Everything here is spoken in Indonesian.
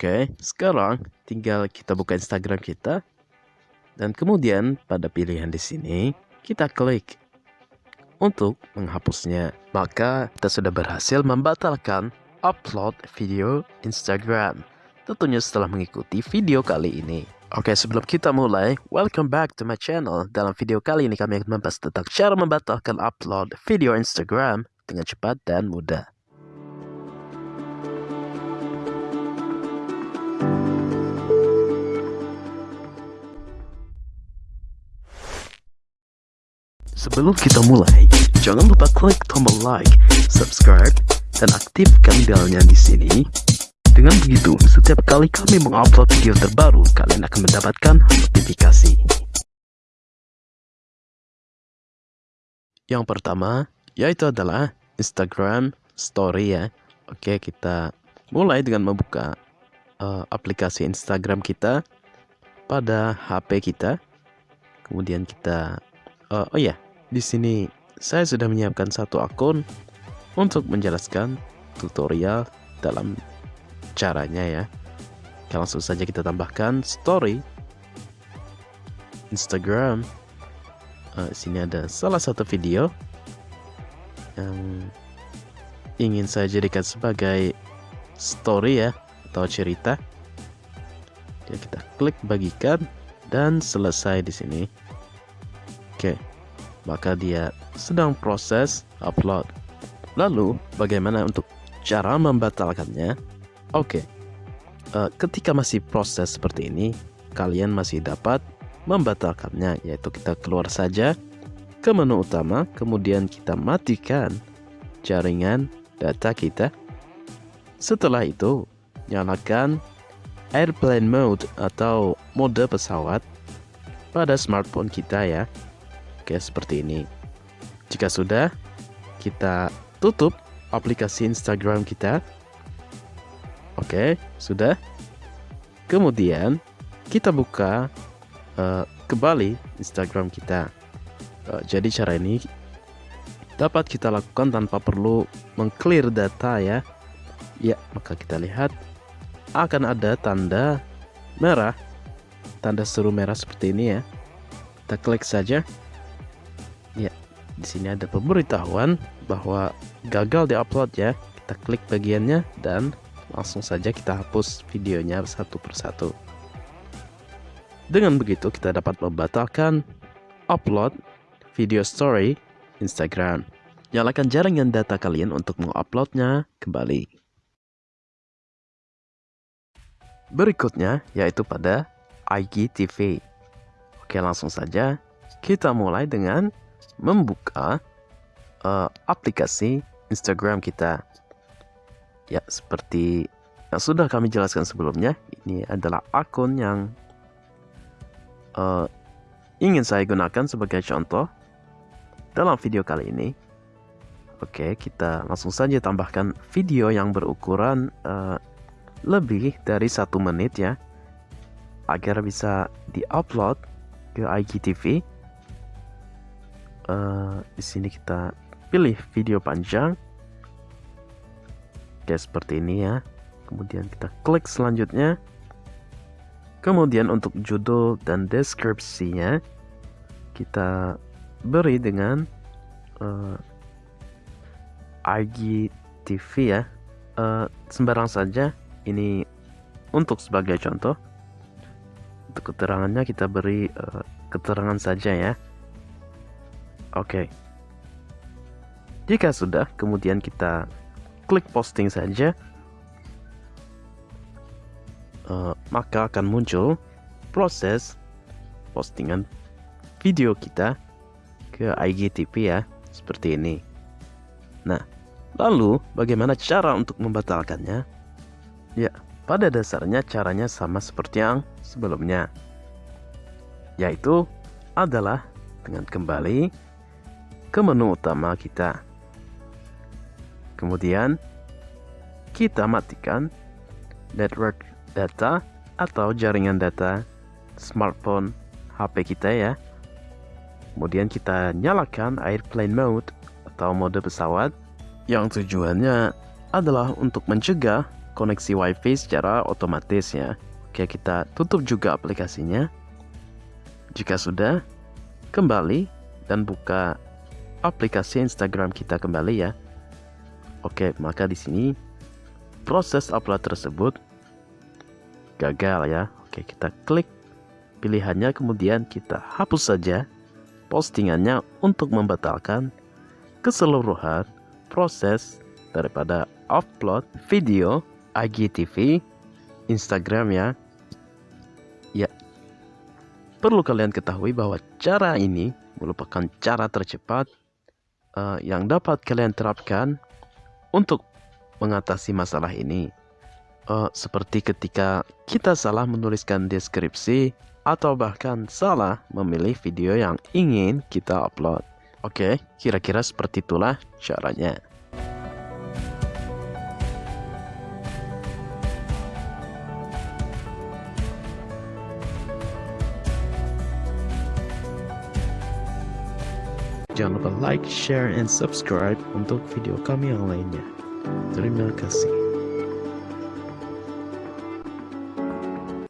Oke, sekarang tinggal kita buka Instagram kita. Dan kemudian pada pilihan di sini, kita klik untuk menghapusnya. Maka kita sudah berhasil membatalkan upload video Instagram. Tentunya setelah mengikuti video kali ini. Oke, sebelum kita mulai, welcome back to my channel. Dalam video kali ini kami akan membahas tentang cara membatalkan upload video Instagram dengan cepat dan mudah. Sebelum kita mulai, jangan lupa klik tombol like, subscribe, dan aktifkan belnya di sini. Dengan begitu, setiap kali kami mengupload video terbaru, kalian akan mendapatkan notifikasi. Yang pertama, yaitu adalah Instagram Story ya. Oke, kita mulai dengan membuka uh, aplikasi Instagram kita pada HP kita. Kemudian kita, uh, oh ya, di sini saya sudah menyiapkan satu akun untuk menjelaskan tutorial dalam caranya ya. Langsung saja kita tambahkan story Instagram. Uh, sini ada salah satu video yang ingin saya jadikan sebagai story ya atau cerita. Ya, kita klik bagikan dan selesai di sini. Oke. Okay maka dia sedang proses upload. Lalu, bagaimana untuk cara membatalkannya? Oke, okay. uh, eh, ketika masih proses seperti ini, kalian masih dapat membatalkannya, yaitu kita keluar saja ke menu utama, kemudian kita matikan jaringan data kita. Setelah itu, nyalakan airplane mode atau mode pesawat pada smartphone kita ya. Oke, seperti ini. Jika sudah, kita tutup aplikasi Instagram kita. Oke, sudah. Kemudian kita buka uh, kembali Instagram kita. Uh, jadi cara ini dapat kita lakukan tanpa perlu mengclear data ya. Ya, maka kita lihat akan ada tanda merah, tanda seru merah seperti ini ya. Kita klik saja. Di sini ada pemberitahuan bahwa gagal diupload ya. Kita klik bagiannya dan langsung saja kita hapus videonya satu persatu. Dengan begitu kita dapat membatalkan upload video story Instagram. Nyalakan jaringan data kalian untuk menguploadnya kembali. Berikutnya yaitu pada IGTV. Oke langsung saja kita mulai dengan membuka uh, aplikasi Instagram kita. Ya, seperti yang sudah kami jelaskan sebelumnya, ini adalah akun yang uh, ingin saya gunakan sebagai contoh dalam video kali ini. Oke, kita langsung saja tambahkan video yang berukuran uh, lebih dari satu menit ya, agar bisa diupload ke IGTV uh, di sini kita pilih video panjang. Kayak seperti ini ya. Kemudian kita klik selanjutnya. Kemudian untuk judul dan deskripsinya kita beri dengan uh, eh, IGTV ya. Uh, sembarang saja ini untuk sebagai contoh. Untuk keterangannya kita beri uh, keterangan saja ya Oke. Jika sudah, kemudian kita klik posting saja. Uh, maka akan muncul proses postingan video kita ke IGTV ya, seperti ini. Nah, lalu bagaimana cara untuk membatalkannya? Ya, pada dasarnya caranya sama seperti yang sebelumnya. Yaitu adalah dengan kembali ke menu utama kita. Kemudian, kita matikan network data atau jaringan data smartphone HP kita ya. Kemudian kita nyalakan airplane mode atau mode pesawat yang tujuannya adalah untuk mencegah koneksi wifi secara otomatis ya Oke kita tutup juga aplikasinya Jika sudah kembali dan buka aplikasi Instagram kita kembali ya. Oke maka di sini proses upload tersebut gagal ya. Oke kita klik pilihannya kemudian kita hapus saja postingannya untuk membatalkan keseluruhan proses daripada upload video IGTV Instagram ya. Ya perlu kalian ketahui bahwa cara ini merupakan cara tercepat uh, yang dapat kalian terapkan untuk mengatasi masalah ini uh, seperti ketika kita salah menuliskan deskripsi atau bahkan salah memilih video yang ingin kita upload. Oke, kira-kira seperti itulah caranya. Jangan lupa like, share, and subscribe untuk video kami yang lainnya. Terima kasih.